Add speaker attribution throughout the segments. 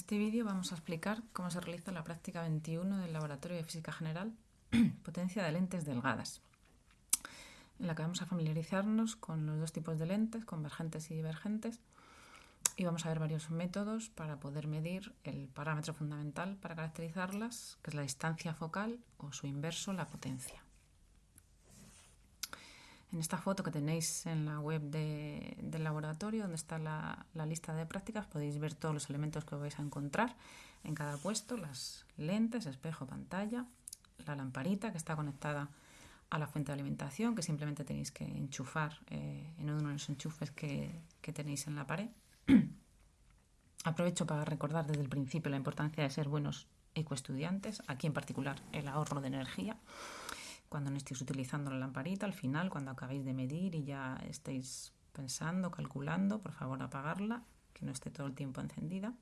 Speaker 1: este vídeo vamos a explicar cómo se realiza la práctica 21 del Laboratorio de Física General Potencia de lentes delgadas, en la que vamos a familiarizarnos con los dos tipos de lentes, convergentes y divergentes, y vamos a ver varios métodos para poder medir el parámetro fundamental para caracterizarlas, que es la distancia focal o su inverso, la potencia. En esta foto que tenéis en la web del laboratorio, donde está la, lista de prácticas, podéis ver todos los elementos que vais a encontrar en cada puesto, las lentes, espejo, pantalla, la lamparita que está conectada a la fuente de alimentación, que simplemente tenéis que enchufar eh, en uno de los enchufes que, que tenéis en la pared. Aprovecho para recordar desde el principio la importancia de ser buenos ecoestudiantes, aquí en particular el ahorro de energía cuando no estéis utilizando la lamparita, al final, cuando acabéis de medir y ya estéis pensando, calculando, por favor apagarla, que no esté todo el tiempo encendida.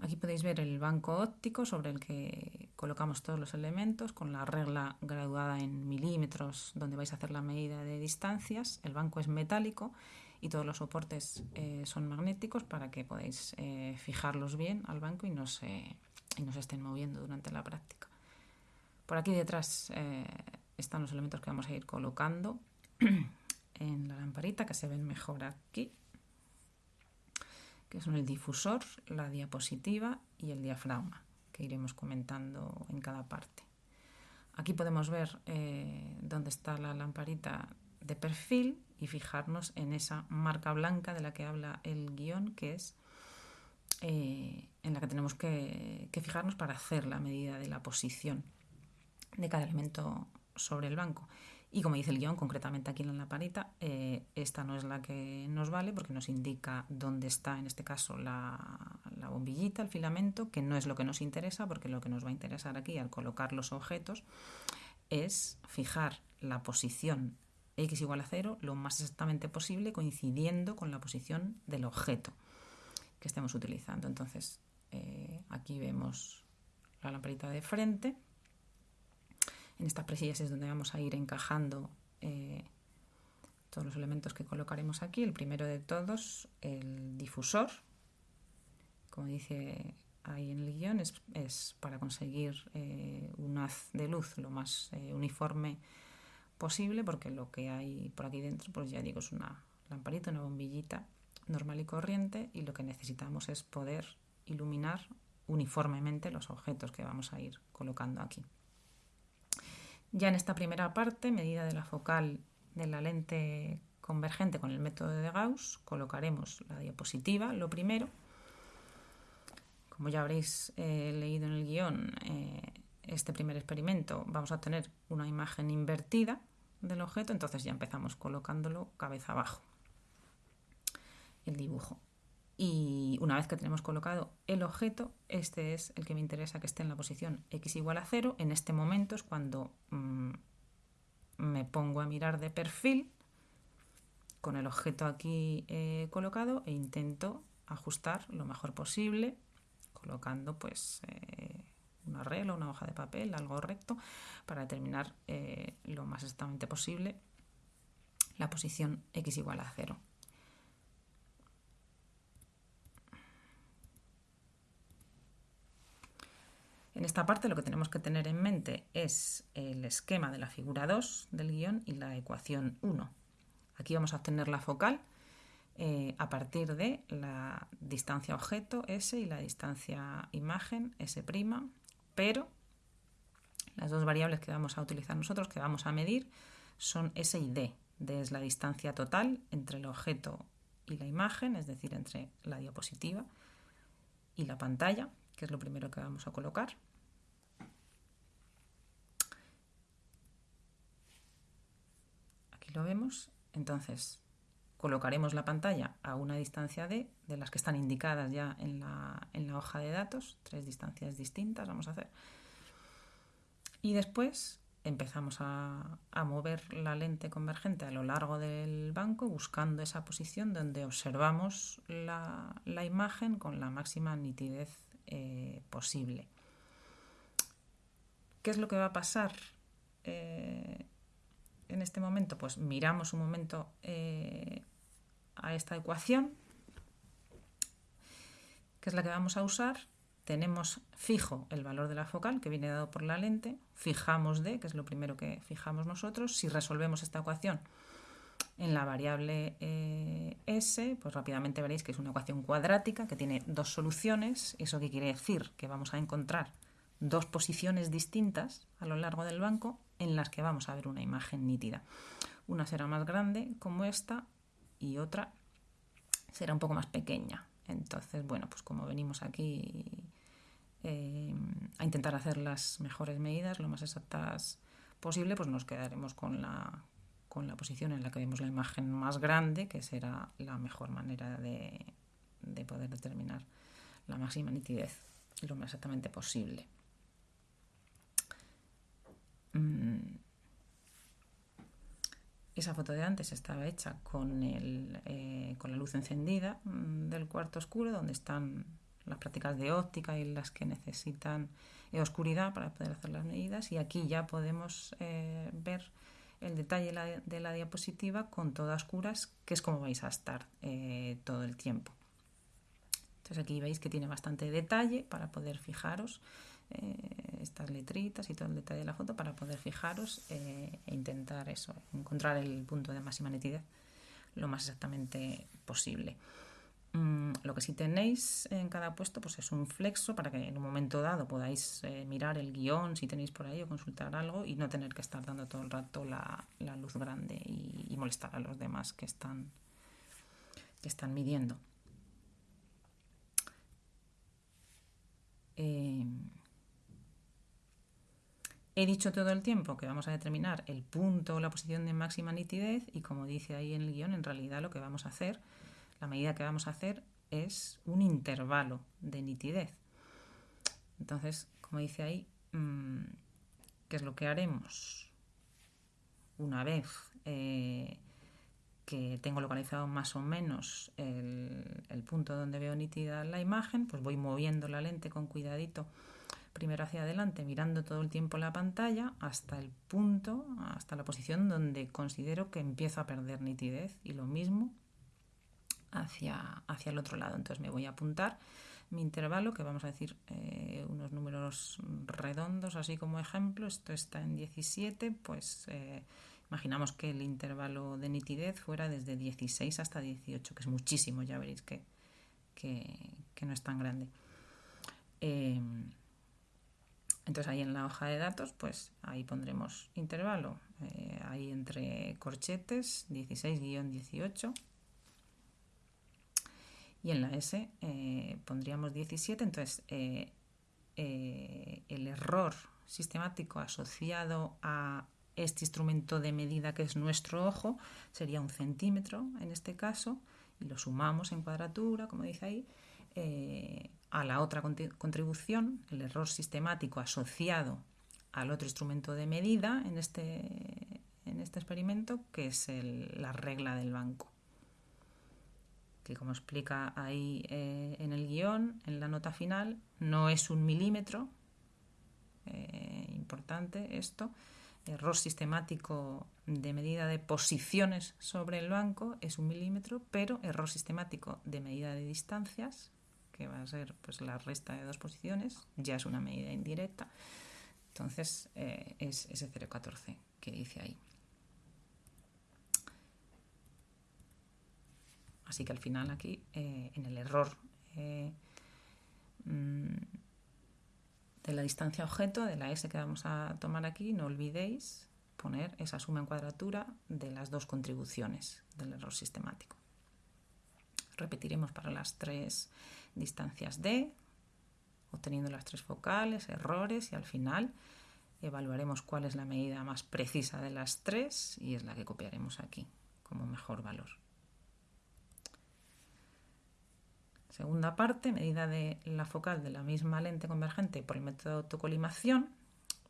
Speaker 1: Aquí podéis ver el banco óptico sobre el que colocamos todos los elementos con la regla graduada en milímetros donde vais a hacer la medida de distancias. El banco es metálico y todos los soportes eh, son magnéticos para que podáis eh, fijarlos bien al banco y no, se, y no se estén moviendo durante la práctica. Por aquí detrás eh, están los elementos que vamos a ir colocando en la lamparita, que se ven mejor aquí, que son el difusor, la diapositiva y el diafragma, que iremos comentando en cada parte. Aquí podemos ver eh, dónde está la lamparita de perfil y fijarnos en esa marca blanca de la que habla el guion, que es eh, en la que tenemos que fijarnos para hacer la medida de la posición de cada elemento sobre el banco. Y como dice el guion, concretamente aquí en la parita, eh, esta no es la que nos vale porque nos indica dónde está, en este caso, la, bombillita, el filamento, que no es lo que nos interesa, porque lo que nos va a interesar aquí al colocar los objetos es fijar la posición x igual a 0 lo más exactamente posible, coincidiendo con la posición del objeto que estemos utilizando. Entonces, eh, aquí vemos la lamparita de frente en estas presillas es donde vamos a ir encajando eh, todos los elementos que colocaremos aquí. El primero de todos, el difusor. Como dice ahí en el guion, es, para conseguir eh, un haz de luz lo más eh, uniforme posible, porque lo que hay por aquí dentro, pues ya digo, es una lamparita, una bombillita normal y corriente, y lo que necesitamos es poder iluminar uniformemente los objetos que vamos a ir colocando aquí. Ya en esta primera parte, medida de la focal de la lente convergente con el método de Gauss, colocaremos la diapositiva, lo primero. Como ya habréis eh, leído en el guion, eh, este primer experimento vamos a tener una imagen invertida del objeto, entonces ya empezamos colocándolo cabeza abajo, el dibujo. Y una vez que tenemos colocado el objeto, este es el que me interesa que esté en la posición x igual a 0. En este momento es cuando mm, me pongo a mirar de perfil con el objeto aquí eh, colocado e intento ajustar lo mejor posible colocando pues eh, una regla, una hoja de papel, algo recto para determinar eh, lo más exactamente posible la posición x igual a 0. En esta parte lo que tenemos que tener en mente es el esquema de la figura 2 del guion y la ecuación 1. Aquí vamos a obtener la focal eh, a partir de la distancia objeto S y la distancia imagen S', pero las dos variables que vamos a utilizar nosotros, que vamos a medir, son S y D. D es la distancia total entre el objeto y la imagen, es decir, entre la diapositiva y la pantalla, que es lo primero que vamos a colocar. Lo vemos. Entonces, colocaremos la pantalla a una distancia D, de las que están indicadas ya en la, hoja de datos, tres distancias distintas vamos a hacer. Y después empezamos a, mover la lente convergente a lo largo del banco buscando esa posición donde observamos la, la imagen con la máxima nitidez eh, posible. ¿Qué es lo que va a pasar eh, en este momento? Pues miramos un momento eh, a esta ecuación que es la que vamos a usar, tenemos fijo el valor de la focal que viene dado por la lente, fijamos D, que es lo primero que fijamos nosotros. Si resolvemos esta ecuación en la variable eh, S, pues rápidamente veréis que es una ecuación cuadrática que tiene dos soluciones. ¿Eso qué quiere decir? Que vamos a encontrar dos posiciones distintas a lo largo del banco en las que vamos a ver una imagen nítida. Una será más grande como esta y otra será un poco más pequeña. Entonces, bueno, pues como venimos aquí eh, a intentar hacer las mejores medidas, lo más exactas posible, pues nos quedaremos con la, con la posición en la que vemos la imagen más grande, que será la mejor manera de, de poder determinar la máxima nitidez lo más exactamente posible. Mm. Esa foto de antes estaba hecha con, el, eh, con la luz encendida mm, del cuarto oscuro, donde están las prácticas de óptica y las que necesitan eh, oscuridad para poder hacer las medidas. Y aquí ya podemos eh, ver el detalle de la diapositiva con todas oscuras, que es como vais a estar todo el tiempo. Entonces aquí veis que tiene bastante detalle para poder fijaros estas letritas y todo el detalle de la foto para poder fijaros eh, e intentar eso, encontrar el punto de máxima nitidez lo más exactamente posible. Mm, lo que sí tenéis en cada puesto pues es un flexo para que en un momento dado podáis eh, mirar el guion si tenéis por ahí o consultar algo y no tener que estar dando todo el rato la, luz grande y, molestar a los demás que están, que están midiendo. He dicho todo el tiempo que vamos a determinar el punto o la posición de máxima nitidez y como dice ahí en el guion, en realidad lo que vamos a hacer, la medida que vamos a hacer es un intervalo de nitidez. Entonces, como dice ahí, mm, ¿qué es lo que haremos? Una vez eh, que tengo localizado más o menos el, punto donde veo nítida la imagen, pues voy moviendo la lente con cuidadito primero hacia adelante, mirando todo el tiempo la pantalla hasta el punto, hasta la posición donde considero que empiezo a perder nitidez y lo mismo hacia, hacia el otro lado. Entonces me voy a apuntar mi intervalo, que vamos a decir eh, unos números redondos, así como ejemplo. Esto está en 17, pues eh, imaginamos que el intervalo de nitidez fuera desde 16 hasta 18, que es muchísimo, ya veréis que, que, no es tan grande. Eh, entonces ahí en la hoja de datos, pues ahí pondremos intervalo, eh, ahí entre corchetes 16-18 y en la S eh, pondríamos 17, entonces eh, el error sistemático asociado a este instrumento de medida que es nuestro ojo sería un centímetro en este caso y lo sumamos en cuadratura, como dice ahí, a la otra contribución, el error sistemático asociado al otro instrumento de medida en este, en este experimento, que es la regla del banco. Que como explica ahí eh, en el guion, en la nota final, no es un milímetro, eh, importante esto, error sistemático de medida de posiciones sobre el banco es un milímetro, pero error sistemático de medida de distancias que va a ser pues, la resta de dos posiciones, ya es una medida indirecta. Entonces eh, es ese 0,14 que dice ahí. Así que al final aquí, eh, en el error eh, mm, de la distancia objeto, de la S que vamos a tomar aquí, no olvidéis poner esa suma en cuadratura de las dos contribuciones del error sistemático. Repetiremos para las tres distancias D, obteniendo las tres focales, errores y al final evaluaremos cuál es la medida más precisa de las tres y es la que copiaremos aquí como mejor valor. Segunda parte, medida de la focal de la misma lente convergente por el método de autocolimación.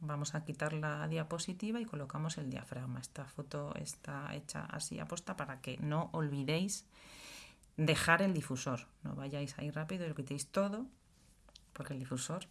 Speaker 1: Vamos a quitar la diapositiva y colocamos el diafragma. Esta foto está hecha así aposta para que no olvidéis dejar el difusor. No vayáis ahí rápido y lo quitéis todo, porque el difusor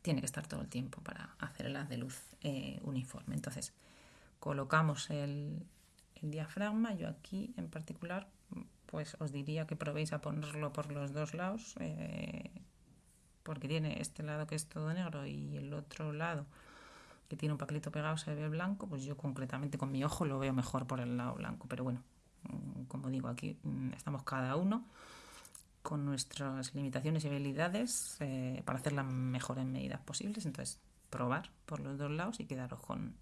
Speaker 1: tiene que estar todo el tiempo para hacer el haz de luz eh, uniforme. Entonces, colocamos el, diafragma. Yo aquí en particular pues os diría que probéis a ponerlo por los dos lados, eh, porque tiene este lado que es todo negro y el otro lado que tiene un papelito pegado se ve blanco, pues yo concretamente con mi ojo lo veo mejor por el lado blanco, pero bueno, como digo, aquí mm, estamos cada uno con nuestras limitaciones y habilidades eh, para hacer las mejores medidas posibles, entonces probar por los dos lados y quedaros con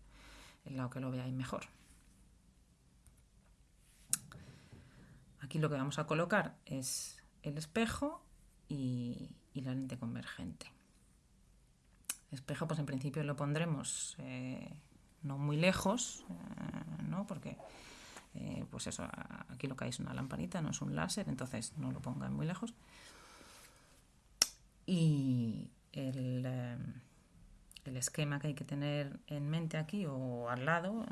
Speaker 1: el lado que lo veáis mejor. Aquí lo que vamos a colocar es el espejo y, la lente convergente. espejo, pues en principio lo pondremos eh, no muy lejos, eh, ¿no? Porque, eh, pues eso, aquí lo que hay es una lamparita, no es un láser, entonces no lo pongan muy lejos. Y el, el esquema que hay que tener en mente aquí o al lado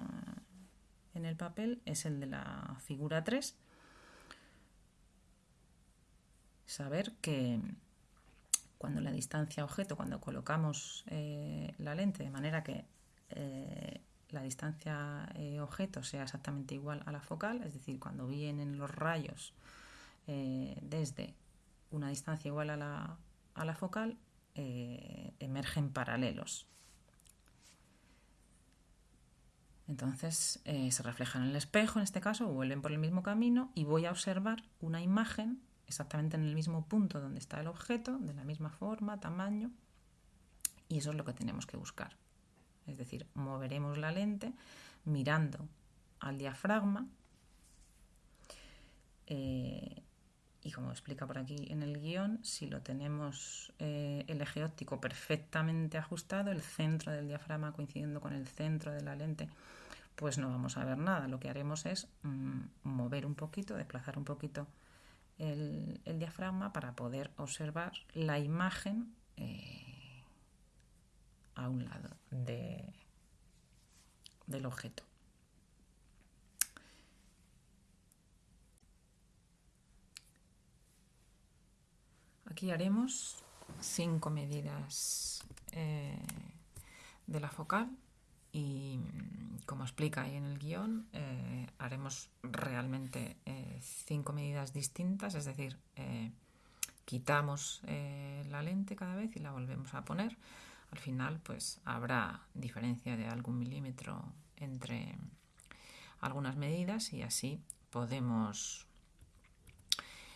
Speaker 1: en el papel es el de la figura 3 saber que cuando la distancia objeto, cuando colocamos eh, la lente de manera que eh, la distancia eh, objeto sea exactamente igual a la focal, es decir, cuando vienen los rayos desde una distancia igual a la, a la focal, emergen paralelos. Entonces se reflejan en el espejo, en este caso, vuelven por el mismo camino y voy a observar una imagen exactamente en el mismo punto donde está el objeto, de la misma forma, tamaño, y eso es lo que tenemos que buscar. Es decir, moveremos la lente mirando al diafragma eh, y como explica por aquí en el guion, si lo tenemos eh, el eje óptico perfectamente ajustado, el centro del diafragma coincidiendo con el centro de la lente, pues no vamos a ver nada. Lo que haremos es mm, mover un poquito, desplazar un poquito el, diafragma para poder observar la imagen eh, a un lado de, del objeto. Aquí haremos cinco medidas eh, de la focal y como explica ahí en el guion, eh, haremos realmente eh, cinco medidas distintas, es decir, quitamos la lente cada vez y la volvemos a poner. Al final, pues habrá diferencia de algún milímetro entre algunas medidas y así podemos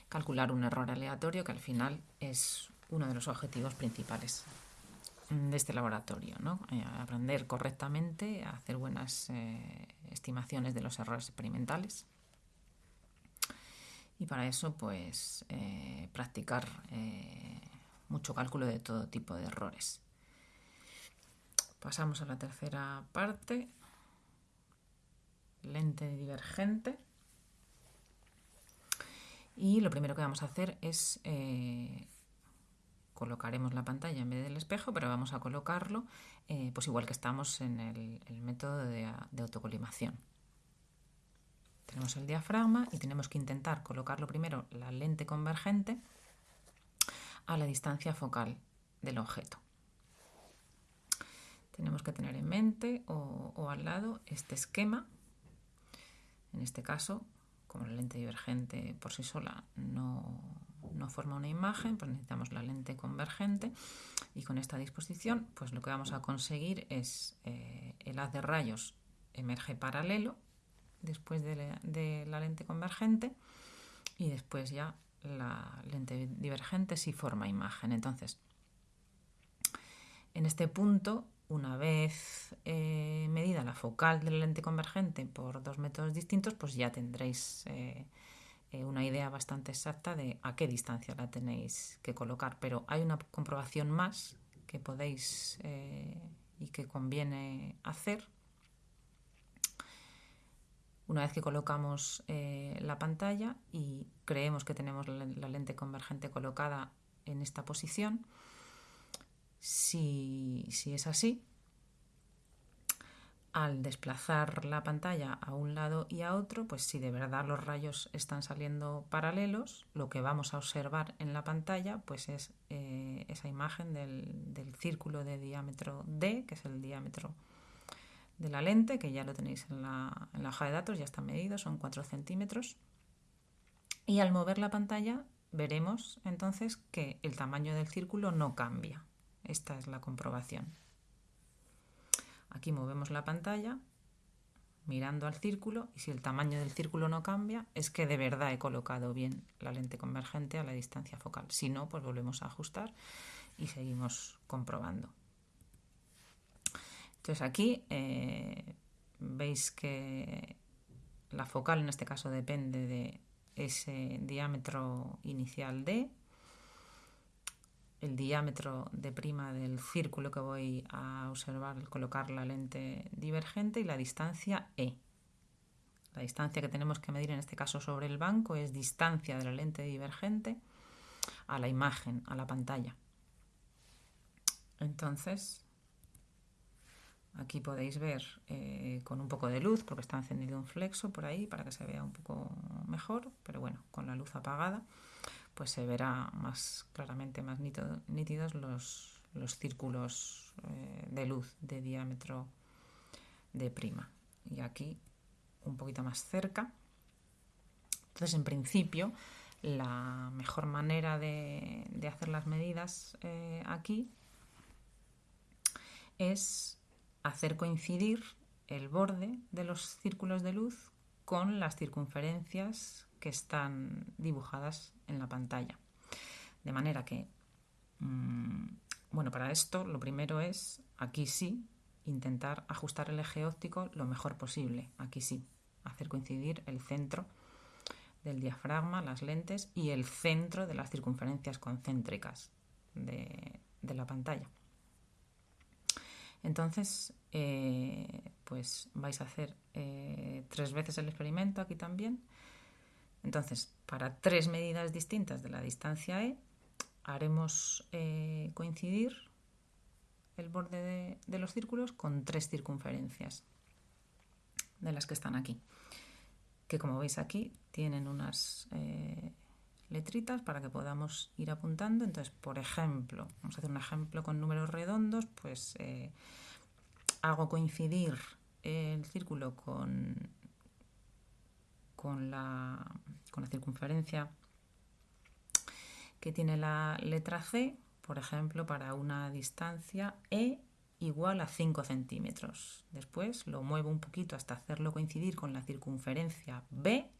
Speaker 1: calcular un error aleatorio que al final es uno de los objetivos principales de este laboratorio, ¿no? Eh, aprender correctamente hacer buenas eh, estimaciones de los errores experimentales. Y para eso, pues, eh, practicar mucho cálculo de todo tipo de errores. Pasamos a la tercera parte, lente divergente. Y lo primero que vamos a hacer es colocaremos la pantalla en vez del espejo, pero vamos a colocarlo eh, pues igual que estamos en el, método de, autocolimación. Tenemos el diafragma y tenemos que intentar colocarlo primero la lente convergente a la distancia focal del objeto. Tenemos que tener en mente o, al lado este esquema. En este caso, como la lente divergente por sí sola no, no forma una imagen, pues necesitamos la lente convergente y con esta disposición pues lo que vamos a conseguir es eh, el haz de rayos emerge paralelo después de la, lente convergente y después ya la lente divergente sí forma imagen. Entonces, en este punto, una vez eh, medida la focal de la lente convergente por dos métodos distintos, pues ya tendréis eh, eh, una idea bastante exacta de a qué distancia la tenéis que colocar, pero hay una comprobación más que podéis y que conviene hacer. Una vez que colocamos la pantalla y creemos que tenemos la, lente convergente colocada en esta posición, si es así, al desplazar la pantalla a un lado y a otro, pues si de verdad los rayos están saliendo paralelos, lo que vamos a observar en la pantalla pues es eh, esa imagen del, círculo de diámetro D, que es el diámetro de la lente, que ya lo tenéis en la, hoja de datos, ya está medido, son 4 centímetros. Y al mover la pantalla veremos entonces que el tamaño del círculo no cambia. Esta es la comprobación. Aquí movemos la pantalla mirando al círculo y si el tamaño del círculo no cambia es que de verdad he colocado bien la lente convergente a la distancia focal. Si no, pues volvemos a ajustar y seguimos comprobando. Entonces aquí eh, veis que la focal en este caso depende de ese diámetro inicial D, el diámetro de prima del círculo que voy a observar al colocar la lente divergente y la distancia E. La distancia que tenemos que medir en este caso sobre el banco es distancia de la lente divergente a la imagen, a la pantalla. Entonces, aquí podéis ver eh, con un poco de luz, porque está encendido un flexo por ahí para que se vea un poco mejor, pero bueno, con la luz apagada pues se verá más claramente, más nítidos los, círculos eh, de luz de diámetro de prima. Y aquí un poquito más cerca. Entonces, en principio, la mejor manera de, hacer las medidas eh, aquí es hacer coincidir el borde de los círculos de luz con las circunferencias que están dibujadas en la pantalla. De manera que, mm, bueno, para esto lo primero es, aquí sí, intentar ajustar el eje óptico lo mejor posible. Aquí sí, hacer coincidir el centro del diafragma, las lentes y el centro de las circunferencias concéntricas de, la pantalla. Entonces, eh, pues vais a hacer eh, tres veces el experimento aquí también entonces, para tres medidas distintas de la distancia E, haremos eh, coincidir el borde de, los círculos con tres circunferencias de las que están aquí, que como veis aquí tienen unas eh, letritas para que podamos ir apuntando. Entonces, por ejemplo, vamos a hacer un ejemplo con números redondos, pues eh, hago coincidir el círculo con con la, con la circunferencia que tiene la letra C, por ejemplo, para una distancia E igual a 5 centímetros. Después lo muevo un poquito hasta hacerlo coincidir con la circunferencia B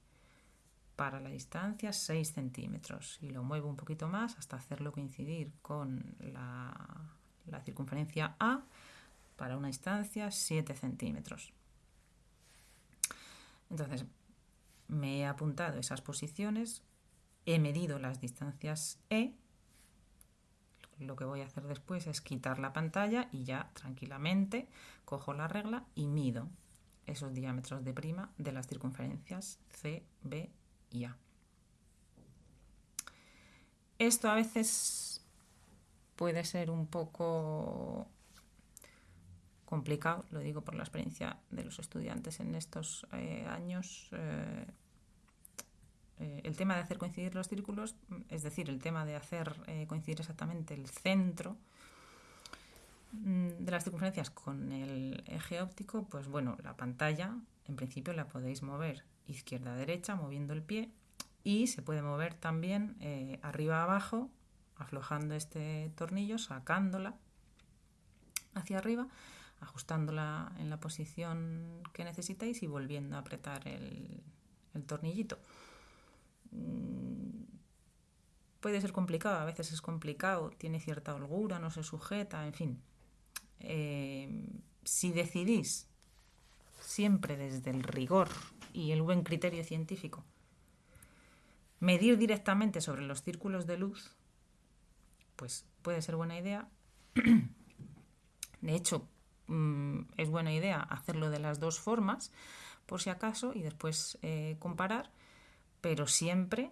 Speaker 1: para la distancia 6 centímetros. Y lo muevo un poquito más hasta hacerlo coincidir con la, la circunferencia A para una distancia 7 centímetros. Entonces, me he apuntado esas posiciones, he medido las distancias E, lo que voy a hacer después es quitar la pantalla y ya tranquilamente cojo la regla y mido esos diámetros de prima de las circunferencias C, B y A. Esto a veces puede ser un poco complicado, lo digo por la experiencia de los estudiantes en estos eh, años. Eh, eh, el tema de hacer coincidir los círculos, es decir, el tema de hacer coincidir exactamente el centro mm, de las circunferencias con el eje óptico, pues bueno, la pantalla en principio la podéis mover izquierda a derecha moviendo el pie y se puede mover también arriba a abajo aflojando este tornillo, sacándola hacia arriba ajustándola en la posición que necesitáis y volviendo a apretar el, tornillito. Mm, puede ser complicado, a veces es complicado, tiene cierta holgura, no se sujeta, en fin. Eh, si decidís siempre desde el rigor y el buen criterio científico medir directamente sobre los círculos de luz, pues puede ser buena idea. De hecho, Mm, es buena idea hacerlo de las dos formas, por si acaso, y después eh, comparar, pero siempre,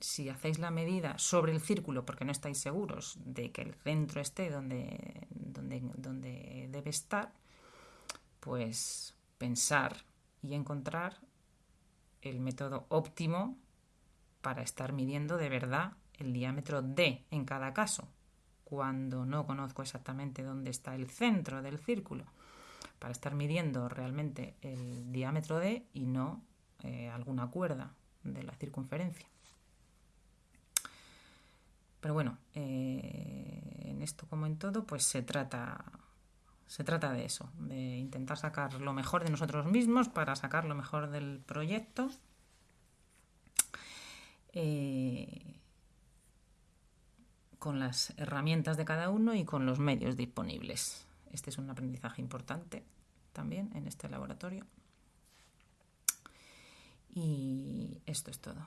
Speaker 1: si hacéis la medida sobre el círculo, porque no estáis seguros de que el centro esté donde, donde, donde debe estar, pues pensar y encontrar el método óptimo para estar midiendo de verdad el diámetro D en cada caso, cuando no conozco exactamente dónde está el centro del círculo, para estar midiendo realmente el diámetro D y no eh, alguna cuerda de la circunferencia. Pero bueno, eh, en esto como en todo, pues se trata, se trata de eso, de intentar sacar lo mejor de nosotros mismos para sacar lo mejor del proyecto. Eh, con las herramientas de cada uno y con los medios disponibles. Este es un aprendizaje importante también en este laboratorio. Y esto es todo.